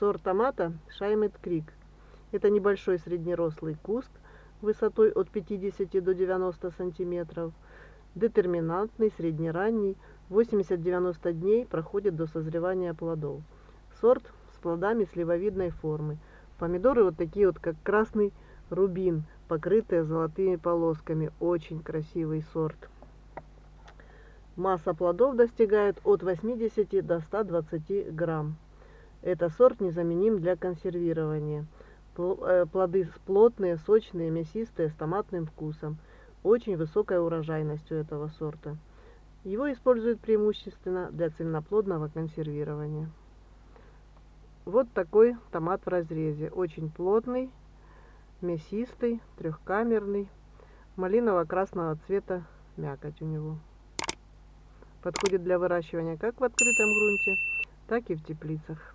Сорт томата Шаймет Крик. Это небольшой среднерослый куст высотой от 50 до 90 сантиметров. Детерминантный, среднеранний, 80-90 дней проходит до созревания плодов. Сорт с плодами сливовидной формы. Помидоры вот такие вот, как красный рубин, покрытые золотыми полосками. Очень красивый сорт. Масса плодов достигает от 80 до 120 грамм. Это сорт незаменим для консервирования. Э, плоды плотные, сочные, мясистые, с томатным вкусом. Очень высокая урожайность у этого сорта. Его используют преимущественно для цельноплодного консервирования. Вот такой томат в разрезе. Очень плотный, мясистый, трехкамерный, малиново-красного цвета мякоть у него. Подходит для выращивания как в открытом грунте, так и в теплицах.